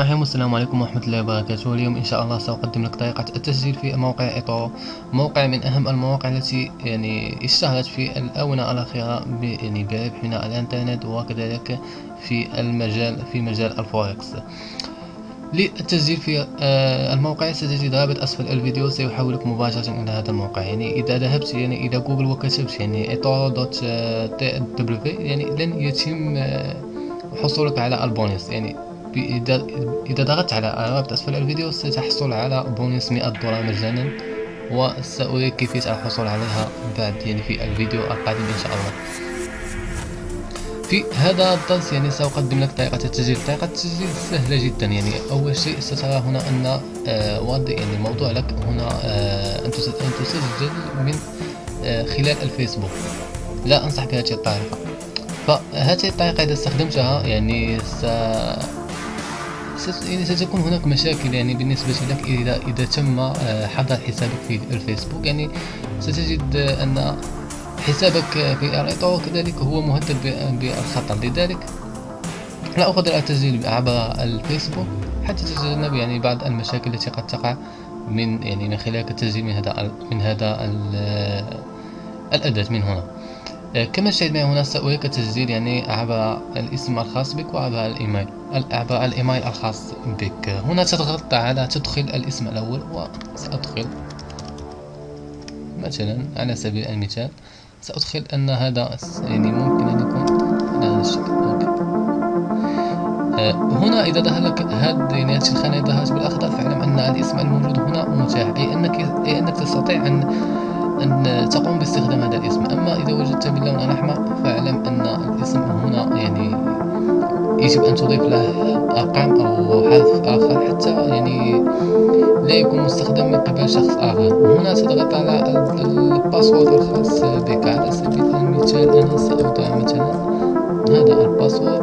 الرحيم السلام عليكم ورحمة الله وبركاته. اليوم إن شاء الله سأقدم لك طريقة التسجيل في موقع إيطورو موقع من أهم المواقع التي يعني اشتهرت في الآونة الأخيرة يعني بربح من الإنترنت وكذلك في المجال في مجال الفوركس. للتسجيل في آه، الموقع ستجد رابط أسفل الفيديو. سيحولك مباشرة إلى هذا الموقع. يعني إذا ذهبت يعني إلى جوجل وكتبت يعني ايطورو دوت تي دبليو يعني لن يتم آه، حصولك على البونيس يعني إذا ضغطت على رابط أسفل الفيديو ستحصل على بونص مئة دولار مجانا وسأريك كيفية الحصول عليها بعد يعني في الفيديو القادم إن شاء الله. في هذا الدرس يعني سأقدم لك طريقة التسجيل. طريقة التسجيل سهلة جدا يعني. أول شيء سترى هنا أن آه واضح يعني الموضوع لك. هنا آه أن تسجل من آه خلال الفيسبوك. لا أنصح بهذه الطريقة. فهذه الطريقة إذا استخدمتها يعني س ستكون هناك مشاكل يعني بالنسبة لك إذا إذا تم آه، حظر حسابك في الفيسبوك. يعني ستجد أن حسابك في الإطار كذلك هو مهدد بالخطر لذلك لا أفضل التسجيل عبر الفيسبوك حتى تتجنب يعني بعض المشاكل التي قد تقع من يعني من خلال التسجيل من هذا من هذا الأداة من هنا. آه، كما تشاهد معي هنا سأريك تسجيل يعني عبر الاسم الخاص بك وعبر الإيميل. عبر الإيميل الخاص بك. هنا تضغط على تدخل الاسم الأول وسأدخل مثلا على سبيل المثال سأدخل أن هذا يعني ممكن أن يكون على هذا الشكل. أوكي. آه، هنا إذا ظهر لك هذه يعني هذه الخانة ظهرت بالأخضر فاعلم أن الاسم الموجود هنا متاح. أي أنك أي أنك تستطيع أن أن تقوم باستخدام هذا الاسم. أما إذا وجدت باللون الأحمر فاعلم أن الاسم هنا يعني يجب أن تضيف له أرقام أو حرف آخر حتى يعني لا يكون مستخدم من قبل شخص آخر. هنا تضغط على ال password الخاص بك على سبيل المثال. أنا سأوضع مثلا. هذا ال password.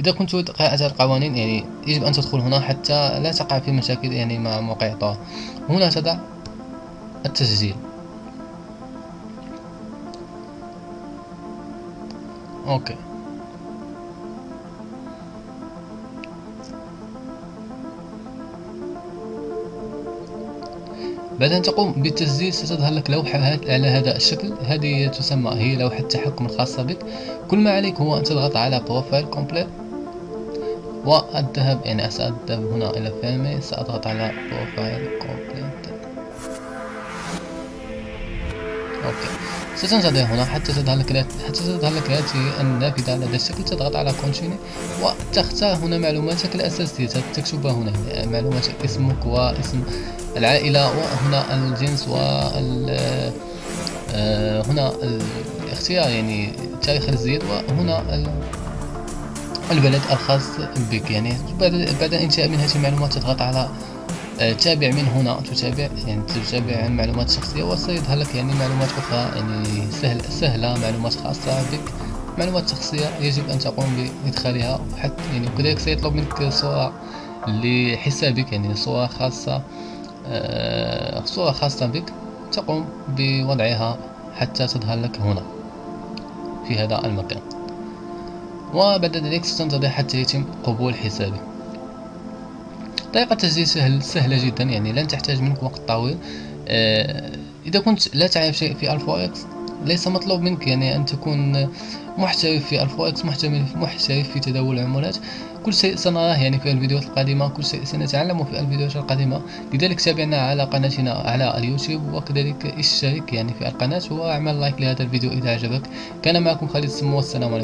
إذا كنت قراءة القوانين يعني يجب أن تدخل هنا حتى لا تقع في مشاكل يعني مع موقع طور هنا تضع التسجيل. أوكي. بعد أن تقوم بالتسجيل ستظهر لك لوحة على هذا الشكل. هذه تسمى هي لوحة التحكم الخاصة بك. كل ما عليك هو أن تضغط على profile complete والذهب يعني سأذهب هنا إلى فامي سأضغط على profile complete okay. ستنتظر هنا حتى تظهر لك حتى تظهر لك هذه النافذة على هذا الشكل تضغط على continue وتختار هنا معلوماتك الأساسية. تكتبها هنا معلومات اسمك واسم العائلة وهنا الجنس وال آه، هنا الاختيار يعني تاريخ الزيد وهنا البلد الخاص بك يعني بعد بعد انتهاء من هذه المعلومات تضغط على آه، تابع من هنا تتابع يعني تتابع معلومات شخصية وسيظهر لك يعني معلومات أخرى يعني سهل سهلة معلومات خاصة بك. معلومات شخصية يجب أن تقوم بإدخالها حتى يعني وكذلك سيطلب منك صورة لحسابك يعني صورة خاصة آه، صورة خاصة بك تقوم بوضعها حتى تظهر لك هنا في هذا المكان. وبعد ذلك ستنتظر حتى يتم قبول حسابك طريقة التسجيل سهل سهلة جدا يعني لن تحتاج منك وقت طويل. آه، إذا كنت لا تعرف شيء في الفوركس ليس مطلوب منك يعني أن تكون محترف في الفوركس محترف محترف في تداول العملات. كل شيء سنراه يعني في الفيديوهات القادمة كل شيء سنتعلمه في الفيديوهات القادمة. لذلك تابعنا على قناتنا على اليوتيوب وكذلك اشترك يعني في القناة وأعمل لايك لهذا الفيديو إذا عجبك. كان معكم خالد سمو والسلام عليكم.